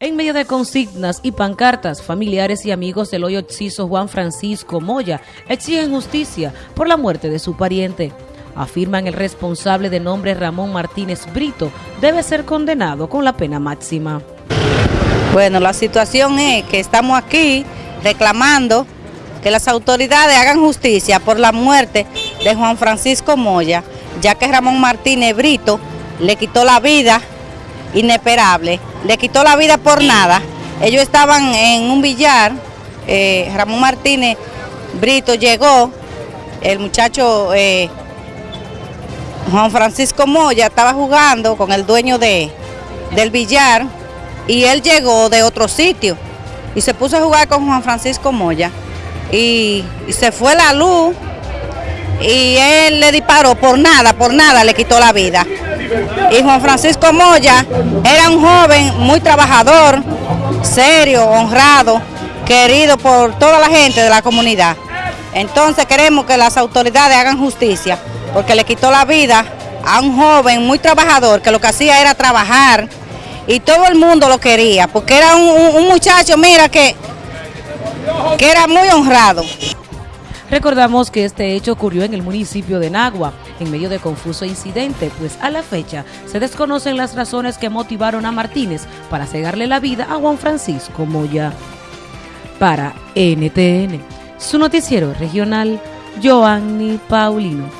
En medio de consignas y pancartas, familiares y amigos del hoy occiso Juan Francisco Moya exigen justicia por la muerte de su pariente. Afirman el responsable de nombre Ramón Martínez Brito debe ser condenado con la pena máxima. Bueno, la situación es que estamos aquí reclamando que las autoridades hagan justicia por la muerte de Juan Francisco Moya, ya que Ramón Martínez Brito le quitó la vida inesperable, le quitó la vida por nada. Ellos estaban en un billar, eh, Ramón Martínez Brito llegó, el muchacho eh, Juan Francisco Moya estaba jugando con el dueño de, del billar y él llegó de otro sitio y se puso a jugar con Juan Francisco Moya y, y se fue la luz y él le disparó por nada, por nada le quitó la vida. Y Juan Francisco Moya era un joven muy trabajador, serio, honrado, querido por toda la gente de la comunidad. Entonces queremos que las autoridades hagan justicia, porque le quitó la vida a un joven muy trabajador, que lo que hacía era trabajar, y todo el mundo lo quería, porque era un, muchacho, mira, que, que era muy honrado. Recordamos que este hecho ocurrió en el municipio de Nagua, en medio de confuso incidente, pues a la fecha se desconocen las razones que motivaron a Martínez para cegarle la vida a Juan Francisco Moya. Para NTN, su noticiero regional, Joanny Paulino.